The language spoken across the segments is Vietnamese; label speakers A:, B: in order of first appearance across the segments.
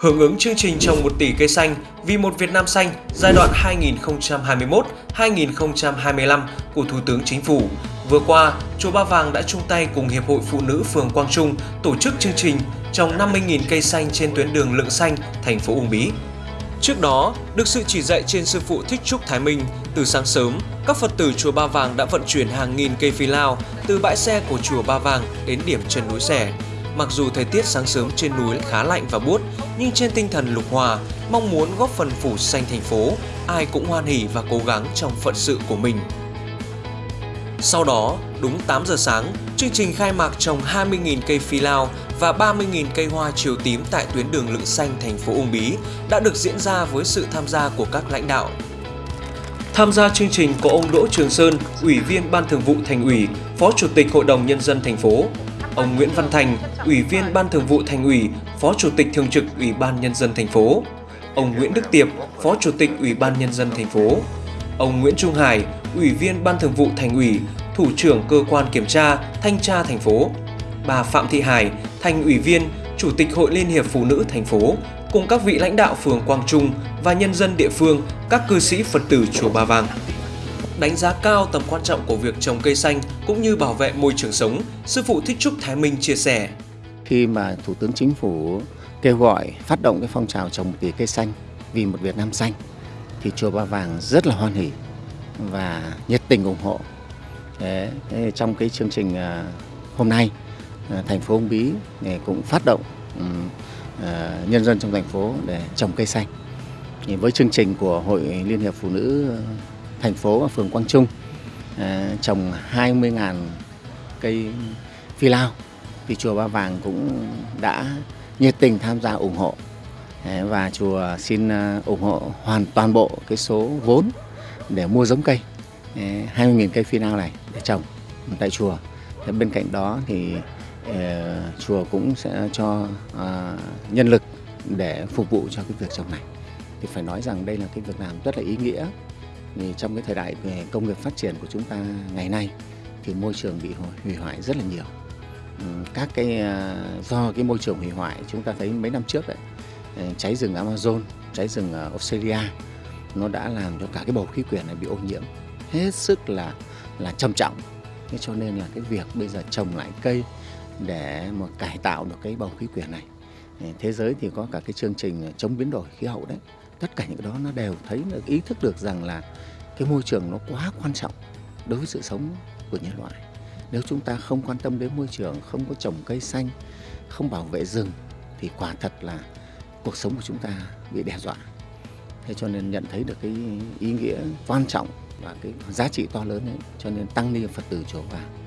A: Hưởng ứng chương trình trồng 1 tỷ cây xanh vì một Việt Nam xanh giai đoạn 2021-2025 của Thủ tướng Chính phủ, vừa qua, Chùa Ba Vàng đã chung tay cùng Hiệp hội Phụ nữ phường Quang Trung tổ chức chương trình trồng 50.000 cây xanh trên tuyến đường Lượng Xanh, thành phố Uông Bí. Trước đó, được sự chỉ dạy trên sư phụ Thích Trúc Thái Minh, từ sáng sớm, các Phật tử Chùa Ba Vàng đã vận chuyển hàng nghìn cây phi lao từ bãi xe của Chùa Ba Vàng đến điểm chân núi Xẻ. Mặc dù thời tiết sáng sớm trên núi khá lạnh và buốt, nhưng trên tinh thần lục hòa, mong muốn góp phần phủ xanh thành phố, ai cũng hoan hỉ và cố gắng trong phận sự của mình. Sau đó, đúng 8 giờ sáng, chương trình khai mạc trồng 20.000 cây phi lao và 30.000 cây hoa chiều tím tại tuyến đường Lựng Xanh thành phố Uông Bí đã được diễn ra với sự tham gia của các lãnh đạo. Tham gia chương trình có ông Đỗ Trường Sơn, Ủy viên Ban Thường vụ Thành ủy, Phó Chủ tịch Hội đồng Nhân dân thành phố, ông Nguyễn Văn Thành, Ủy viên Ban Thường vụ Thành ủy, Phó Chủ tịch Thường trực Ủy ban Nhân dân thành phố, ông Nguyễn Đức Tiệp, Phó Chủ tịch Ủy ban Nhân dân thành phố, ông Nguyễn Trung Hải, Ủy viên Ban Thường vụ Thành ủy, Thủ trưởng Cơ quan Kiểm tra, Thanh tra thành phố, bà Phạm Thị Hải, Thành ủy viên, Chủ tịch Hội Liên hiệp Phụ nữ thành phố, cùng các vị lãnh đạo phường Quang Trung và nhân dân địa phương, các cư sĩ Phật tử Chùa Ba Vàng. Đánh giá cao tầm quan trọng của việc trồng cây xanh cũng như bảo vệ môi trường sống, Sư phụ Thích Trúc Thái Minh chia sẻ.
B: Khi mà Thủ tướng Chính phủ kêu gọi phát động cái phong trào trồng tỷ cây xanh vì một Việt Nam xanh thì Chùa Ba Vàng rất là hoan hỉ và nhiệt tình ủng hộ. Đấy, trong cái chương trình à, hôm nay, à, thành phố Uông Bí à, cũng phát động nhân dân trong thành phố để trồng cây xanh. Với chương trình của Hội Liên hiệp Phụ nữ thành phố và phường Quang Trung ờ, trồng 20.000 cây phi lao thì chùa Ba Vàng cũng đã nhiệt tình tham gia ủng hộ ờ, và chùa xin ờ, ủng hộ hoàn toàn bộ cái số vốn để mua giống cây 20.000 cây phi lao này để trồng tại chùa. Thế bên cạnh đó thì chùa cũng sẽ cho nhân lực để phục vụ cho cái việc trồng này. Thì phải nói rằng đây là cái việc làm rất là ý nghĩa. Vì trong cái thời đại về công nghiệp phát triển của chúng ta ngày nay thì môi trường bị hủy hoại rất là nhiều. Ừ, các cái à, do cái môi trường hủy hoại chúng ta thấy mấy năm trước đấy ừ, cháy rừng Amazon, cháy rừng Australia nó đã làm cho cả cái bầu khí quyển này bị ô nhiễm hết sức là là trầm trọng. Thế cho nên là cái việc bây giờ trồng lại cây để mà cải tạo được cái bầu khí quyển này. Ừ, thế giới thì có cả cái chương trình chống biến đổi khí hậu đấy tất cả những cái đó nó đều thấy được ý thức được rằng là cái môi trường nó quá quan trọng đối với sự sống của nhân loại. Nếu chúng ta không quan tâm đến môi trường, không có trồng cây xanh, không bảo vệ rừng, thì quả thật là cuộc sống của chúng ta bị đe dọa. Thế cho nên nhận thấy được cái ý nghĩa quan trọng và cái giá trị to lớn ấy, cho nên tăng ni phật tử chùa vàng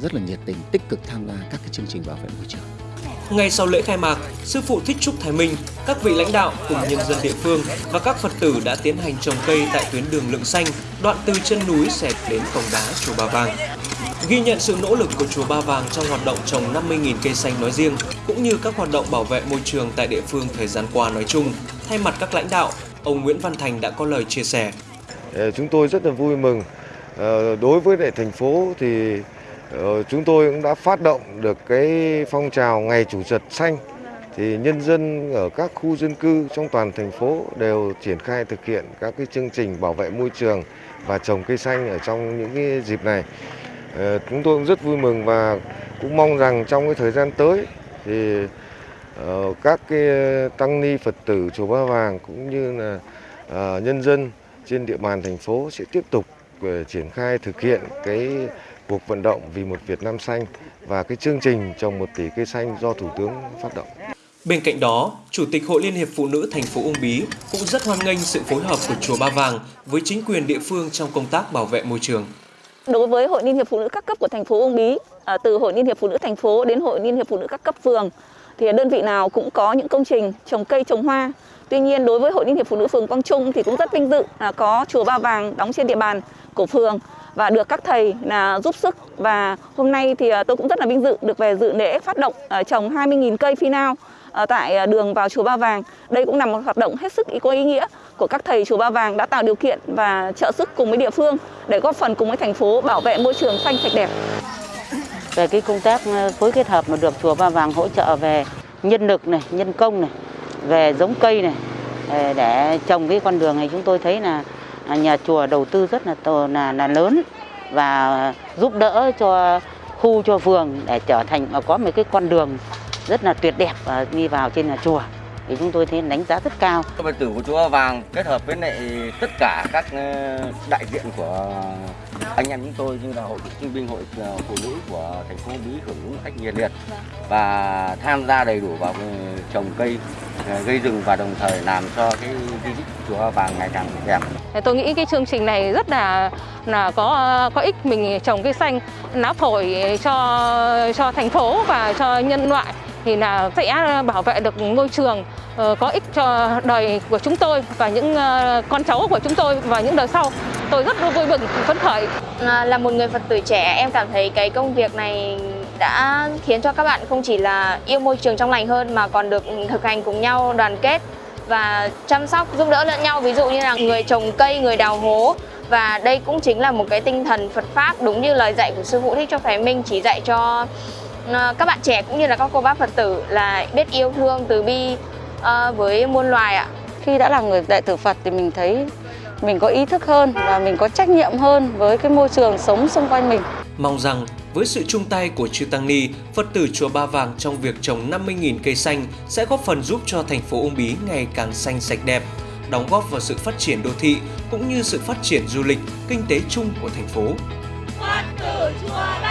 B: rất là nhiệt tình, tích cực tham gia các cái chương trình bảo vệ môi trường
A: ngay sau lễ khai mạc, Sư phụ Thích Trúc Thái Minh, các vị lãnh đạo cùng nhân dân địa phương và các Phật tử đã tiến hành trồng cây tại tuyến đường Lượng Xanh, đoạn từ chân núi xẹt đến cổng đá Chùa Ba Vàng. Ghi nhận sự nỗ lực của Chùa Ba Vàng trong hoạt động trồng 50.000 cây xanh nói riêng, cũng như các hoạt động bảo vệ môi trường tại địa phương thời gian qua nói chung, thay mặt các lãnh đạo, ông Nguyễn Văn Thành đã có lời chia sẻ.
C: Ờ, chúng tôi rất là vui mừng. Ờ, đối với lại thành phố thì Ờ, chúng tôi cũng đã phát động được cái phong trào ngày chủ nhật xanh thì nhân dân ở các khu dân cư trong toàn thành phố đều triển khai thực hiện các cái chương trình bảo vệ môi trường và trồng cây xanh ở trong những cái dịp này. Ờ, chúng tôi cũng rất vui mừng và cũng mong rằng trong cái thời gian tới thì ờ, các cái tăng ni Phật tử, chùa Ba Vàng cũng như là nhân dân trên địa bàn thành phố sẽ tiếp tục triển khai thực hiện cái cuộc vận động vì một Việt Nam xanh và cái chương trình trồng một tỷ cây xanh do Thủ tướng phát động.
A: Bên cạnh đó, Chủ tịch Hội Liên hiệp Phụ nữ thành phố Uông Bí cũng rất hoan nghênh sự phối hợp của chùa Ba Vàng với chính quyền địa phương trong công tác bảo vệ môi trường.
D: Đối với Hội Liên hiệp Phụ nữ các cấp của thành phố Uông Bí, từ Hội Liên hiệp Phụ nữ thành phố đến Hội Liên hiệp Phụ nữ các cấp phường thì đơn vị nào cũng có những công trình trồng cây trồng hoa. Tuy nhiên đối với Hội Liên hiệp Phụ nữ phường Quang Trung thì cũng rất vinh dự là có chùa Ba Vàng đóng trên địa bàn của phường và được các thầy là giúp sức và hôm nay thì à, tôi cũng rất là vinh dự được về dự lễ phát động à, trồng 20.000 cây phi nao à, tại đường vào chùa Ba Vàng. Đây cũng là một hoạt động hết sức có ý nghĩa của các thầy chùa Ba Vàng đã tạo điều kiện và trợ sức cùng với địa phương để góp phần cùng với thành phố bảo vệ môi trường xanh sạch đẹp.
E: Về cái công tác phối kết hợp mà được chùa Ba Vàng hỗ trợ về nhân lực này, nhân công này về giống cây này để trồng cái con đường này chúng tôi thấy là nhà chùa đầu tư rất là to là là lớn và giúp đỡ cho khu cho phường để trở thành có một cái con đường rất là tuyệt đẹp và đi vào trên nhà chùa thì chúng tôi thấy đánh giá rất cao.
F: Phật tử của chùa Vàng kết hợp với lại tất cả các ờ, đại diện của anh em chúng tôi như là hội cựu binh, hội ờ, phụ nữ của thành phố Bí hưởng ứng cách nhiệt liệt và tham gia đầy đủ vào ờ, trồng cây, gây rừng và đồng thời làm cho cái di tích chùa Vàng ngày càng đẹp.
G: Thì Tôi nghĩ cái chương trình này rất là là có có ích mình trồng cây xanh lá phổi cho cho thành phố và cho nhân loại thì là sẽ bảo vệ được môi trường ờ, có ích cho đời của chúng tôi và những ờ, con cháu của chúng tôi và những đời sau. Tôi rất vui mừng phấn khởi
H: là một người Phật tử trẻ em cảm thấy cái công việc này đã khiến cho các bạn không chỉ là yêu môi trường trong lành hơn mà còn được thực hành cùng nhau đoàn kết và chăm sóc giúp đỡ lẫn nhau. Ví dụ như là người trồng cây người đào hố. Và đây cũng chính là một cái tinh thần Phật pháp đúng như lời dạy của sư phụ thích cho phái minh chỉ dạy cho à, các bạn trẻ cũng như là các cô bác Phật tử là biết yêu thương từ bi à, với muôn loài ạ.
E: Khi đã là người đệ tử Phật thì mình thấy mình có ý thức hơn và mình có trách nhiệm hơn với cái môi trường sống xung quanh mình.
A: Mong rằng với sự chung tay của Chư Tăng Ni, Phật tử Chùa Ba Vàng trong việc trồng 50.000 cây xanh sẽ góp phần giúp cho thành phố Uông Bí ngày càng xanh sạch đẹp, đóng góp vào sự phát triển đô thị cũng như sự phát triển du lịch, kinh tế chung của thành phố.
I: Phật tử chùa Ba